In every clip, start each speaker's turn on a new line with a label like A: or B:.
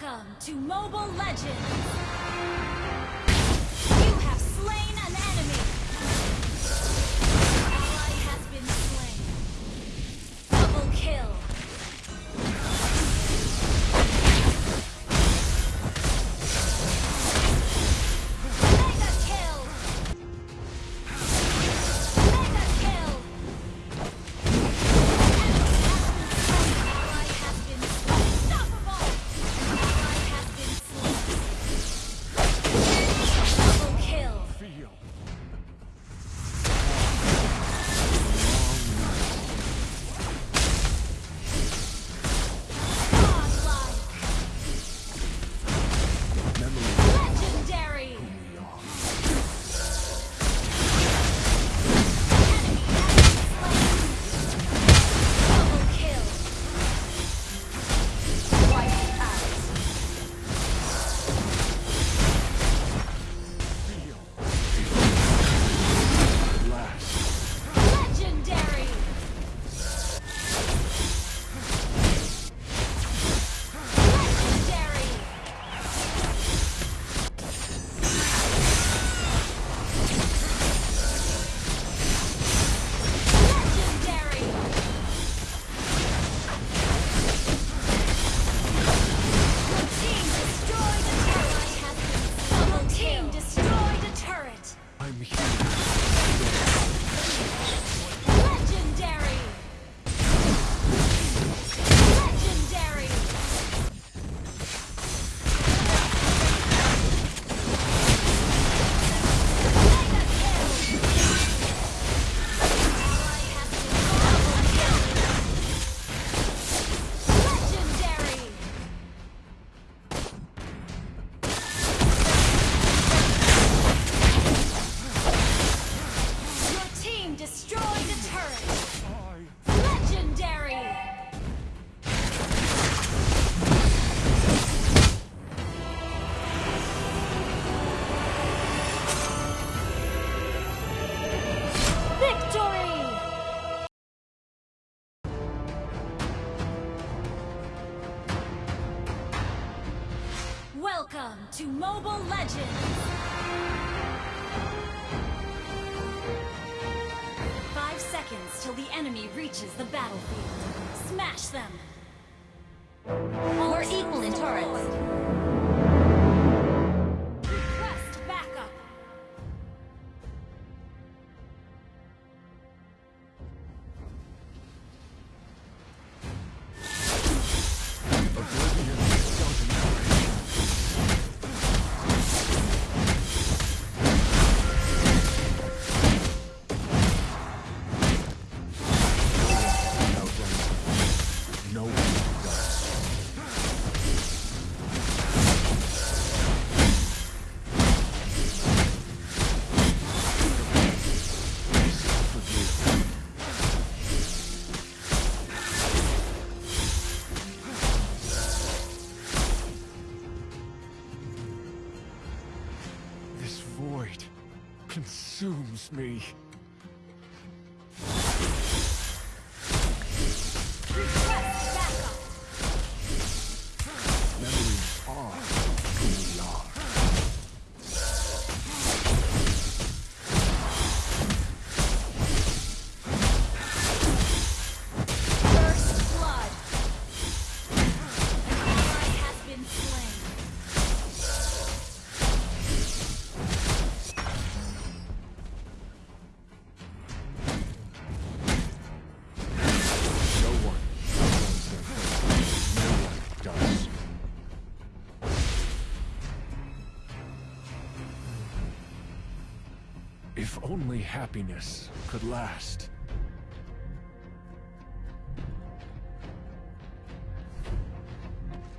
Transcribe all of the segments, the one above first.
A: Welcome to Mobile Legends! Welcome to Mobile Legends! Five seconds till the enemy reaches the battlefield. Smash them!
B: We're equal in turrets!
C: loves me. If only happiness could last.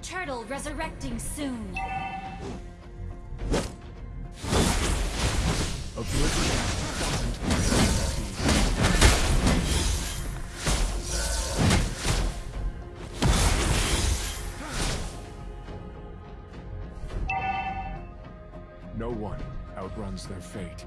A: Turtle resurrecting soon.
C: No one outruns their fate.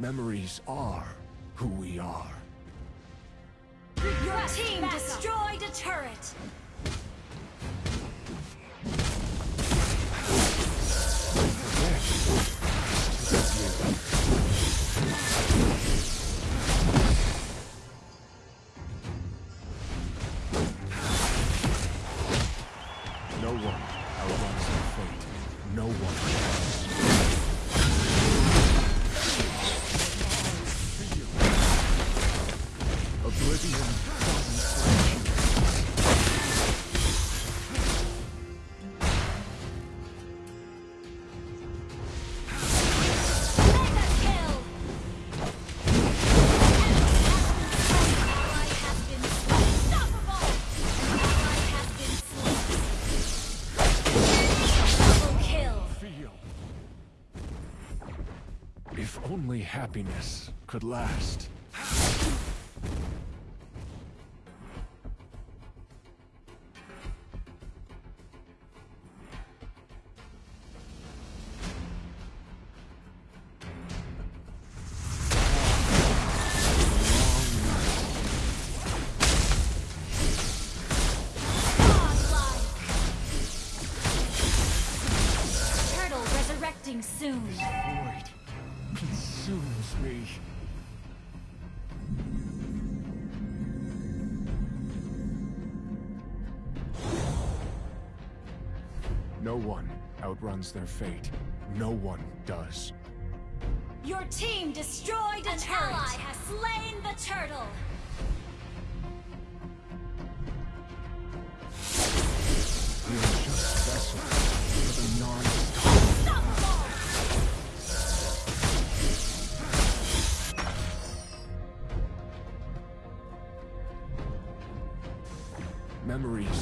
C: Memories are who we are.
A: Your team destroyed a turret!
C: No one outruns their fate. No one happiness could last.
A: soon.
C: This void me. No one outruns their fate. No one does.
A: Your team destroyed an ally has slain the turtle! memories.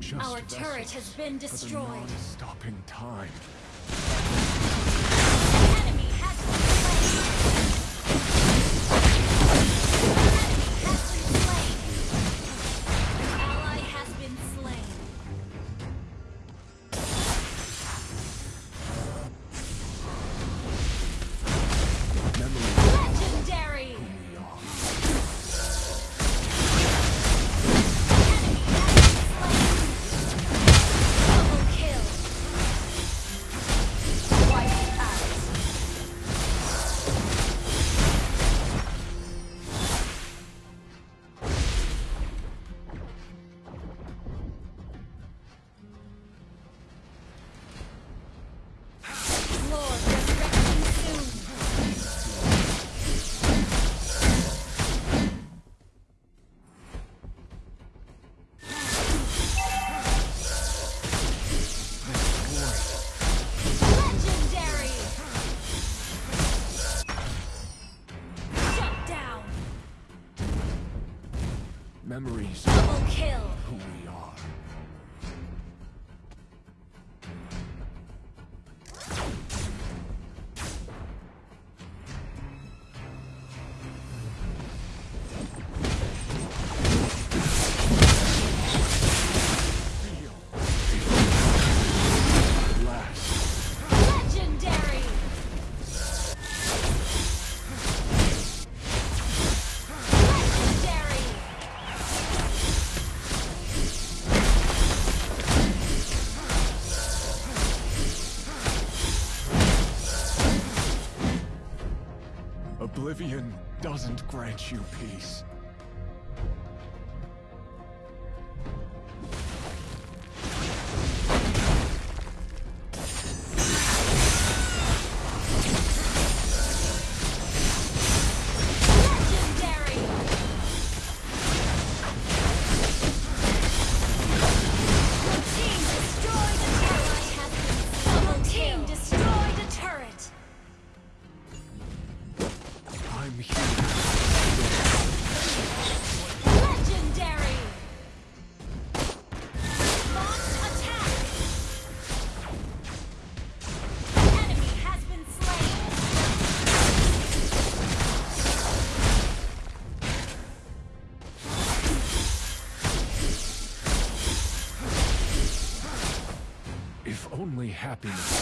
A: just
C: Our
A: vessels, turret
C: has been destroyed.
A: Stopping time. you peace. happiness.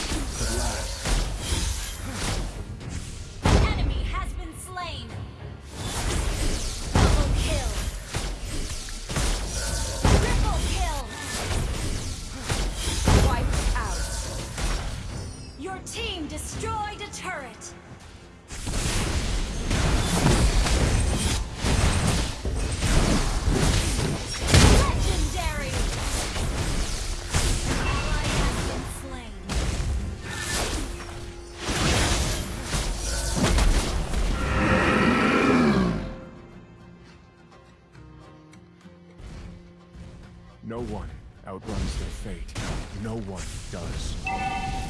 A: No one outruns their fate. No one does.